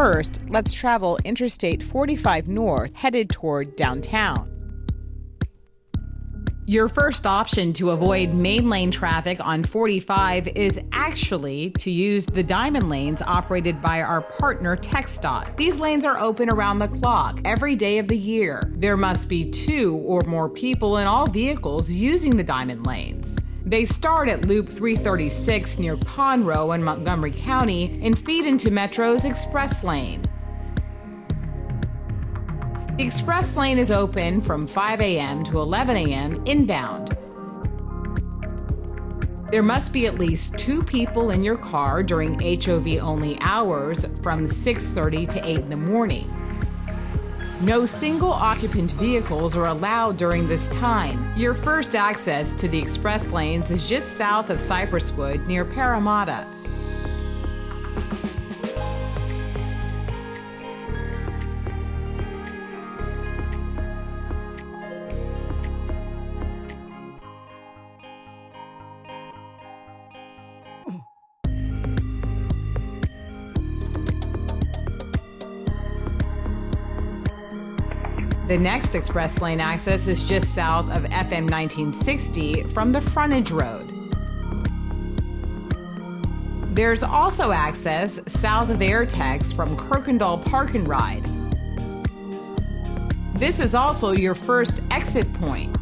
First, let's travel Interstate 45 North headed toward downtown. Your first option to avoid main lane traffic on 45 is actually to use the diamond lanes operated by our partner TxDOT. These lanes are open around the clock every day of the year. There must be two or more people in all vehicles using the diamond lanes. They start at Loop 336 near Conroe in Montgomery County and feed into Metro's Express Lane. The express lane is open from 5 a.m. to 11 a.m. inbound. There must be at least two people in your car during HOV only hours from 6:30 to 8 in the morning. No single occupant vehicles are allowed during this time. Your first access to the express lanes is just south of Cypresswood near Parramatta. The next express lane access is just south of FM 1960 from the frontage road. There's also access south of Airtex from Kuykendahl Park and Ride. This is also your first exit point.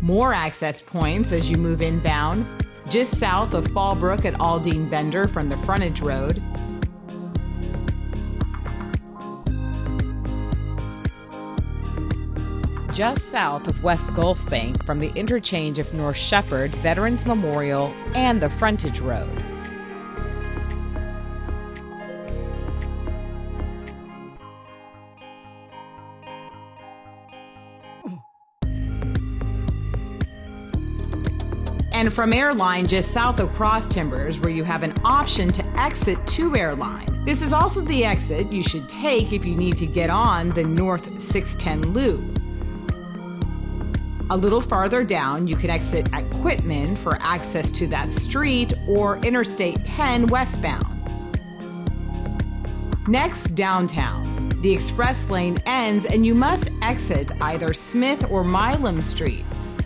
More access points as you move inbound just south of Fallbrook at Aldine Bender from the frontage road. Just south of West Gulf Bank from the interchange of North Shepherd, Veterans Memorial, and the frontage road. And from Airline just south of Cross Timbers, where you have an option to exit to Airline. This is also the exit you should take if you need to get on the North 610 loop. A little farther down, you can exit at Quitman for access to that street or Interstate 10 westbound. Next, downtown. The express lane ends and you must exit either Smith or Milam streets.